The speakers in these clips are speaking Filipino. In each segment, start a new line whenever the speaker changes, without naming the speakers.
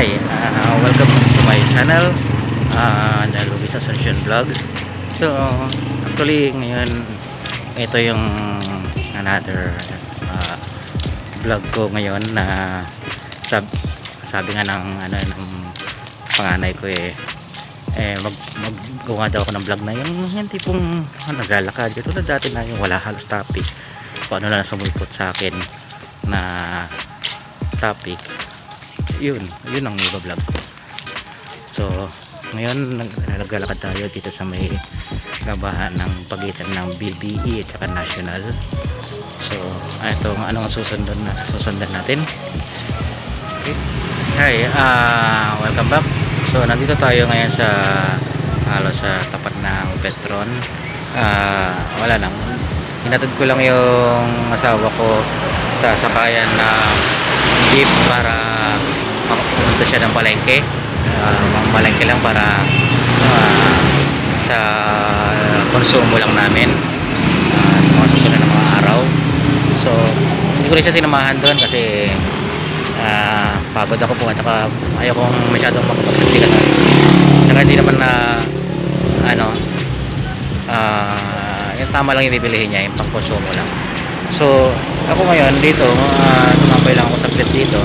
Hi, uh, welcome to my channel uh, The Luis Ascension Vlog. So, actually ngayon ito yung another uh, vlog ko ngayon na sab sabi nga ng ano ng panganay ko eh eh mag maggawa daw ako ng vlog na yung hindi pong ano, naglalakad. Tulad dati na yung wala halos topic. Paano na sumulpot sa akin na topic yun yun ang iba-vlog so ngayon nag naglalakad tayo dito sa may labahan ng pagitan ng BBE at saka national. So ito ano ang susundan na susundan natin? Okay. hi ah welcome back. So nandito tayo ngayon sa halos sa tapat ng Petron. Ah wala lang. Hinatid ko lang yung asawa ko sa sakayan ng jeep para pumunta siya ng palengke. Uh, palengke lang para uh, sa konsumo lang namin. Uh, sa mga susunod ng mga araw. So hindi ko rin siya sinamahan doon kasi uh, pagod ako po at saka ayaw kong masyadong makapagsaksikan saka hindi naman na ano uh, yung tama lang yung bibilihin niya yung pang konsumo lang. So ako ngayon dito uh, tumambay lang ako sa plate dito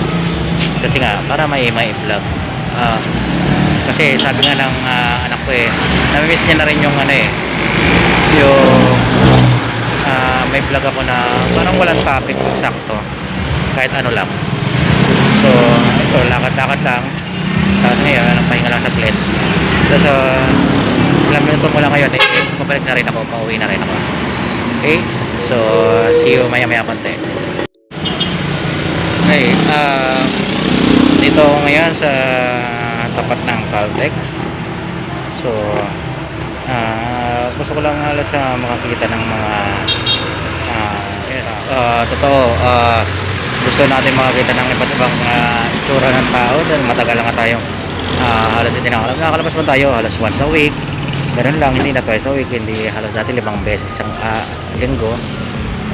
kasi nga para may may vlog. Uh, kasi sabi nga ng uh, anak ko eh namimiss niya na rin yung ano eh yung uh, may vlog ako na parang walang topic sakto. Kahit ano lang. So ito lakad-lakad lang. Tapos ngayon pahinga lang sa plate tapos uh, ilang minuto mo lang ngayon eh pabalik na rin ako pauwi na rin ako. Okay? So see you maya maya konti. Okay uh, dito ako ngayon sa tapat ng Caltex. So uh, gusto ko lang alas sa makakita ng mga uh, uh, totoo uh, gusto natin makakita ng iba't ibang uh, itsura ng tao dahil matagal lang tayong uh, halos hindi nakakalabas nakakalabas man tayo halos once a week. Ganun lang hindi na twice a week hindi halos dati limang beses ang uh, linggo.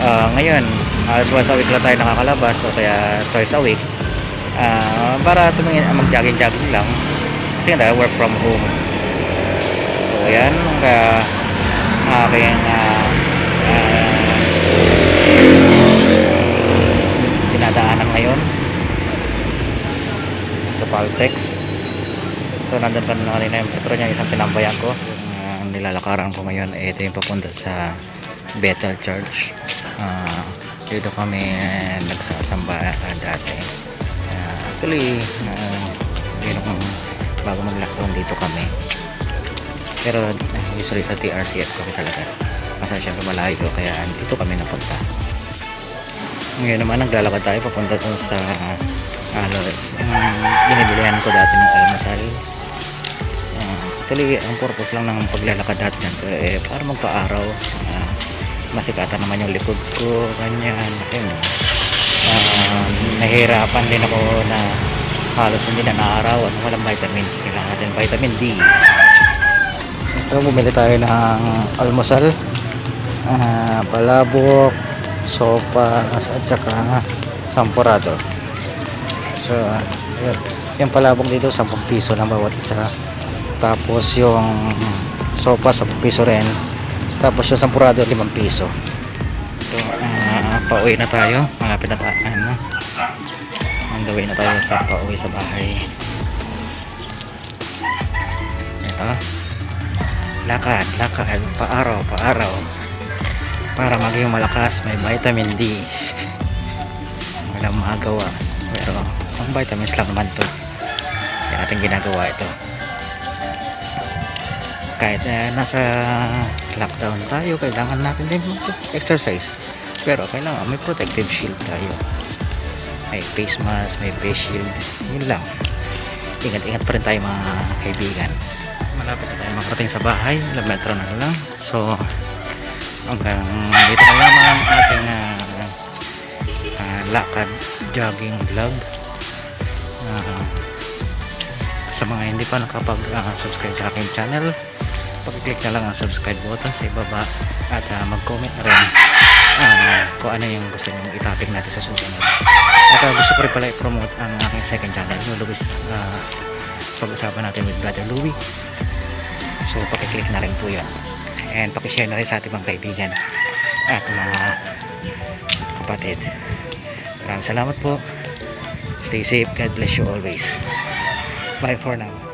Uh, ngayon halos once a week lang tayo nakakalabas o kaya twice a week uh, para tumingin uh, mag jogging jogging lang. Kasi nga work from home. So yan kaya aking uh, uh, dinadaanan ngayon. Sa Paltex. So nandun ka na kanina yung petro niya isang pinambayan ko. Yung uh, nilalakaran ko ngayon. Eh, ito yung papunta sa Bethel Church. Uh, dito kami uh, nagsasamba uh, dati. uh, actually uh, yun kung bago mag lockdown dito kami. Pero uh, usually sa TRCF kami talaga. Kasi syempre malayo kaya dito kami napunta. Ngayon naman naglalakad tayo papunta dun sa ano um, binibilihan ko dati ng almasal uh, actually ang purpose lang ng paglalakad natin eh, para magpa-araw. Uh, masikatan naman yung likod ko ganyan ayun uh, nahihirapan din ako na halos hindi na naarawan. Walang vitamins kailangan natin vitamin D. Ito bumili tayo ng almusal uh, palabok sopas at saka sampurado. So yun. yung palabok dito 10 piso lang bawat isa. Tapos yung sopas 10 piso rin. Tapos yung sampurado 5 piso. so pauwi na tayo. Malapit na ano on the way na tayo sa pauwi sa bahay. Ito. Lakad lakad. Paaraw paaraw. Para maging malakas may vitamin D. Walang magawa. Pero ang vitamins lang naman to. Kaya natin ginagawa ito. Kahit uh, nasa lockdown tayo kailangan natin din exercise pero kailangan may protective shield tayo. May face mask may face shield. Yun lang. Ingat ingat pa rin tayo mga kaibigan. Malapit na tayo makarating sa bahay. Ilang metro na lang. So hanggang dito na lamang ang ating uh, uh, lakad jogging vlog. Uh, sa mga hindi pa nakapag uh, subscribe sa aking channel pag-click na lang ang subscribe button sa ibaba at uh, mag-comment na rin ah, kung ano yung gusto nyo i-topic natin sa susunod. At ah, gusto ko rin pala i-promote ang aking second channel, yung Luis, ah, pag-usapan natin with Brother Louie. So, pakiclick na rin po yan. And pakishare na rin sa ating mga kaibigan at mga kapatid. Maraming salamat po. Stay safe. God bless you always. Bye for now.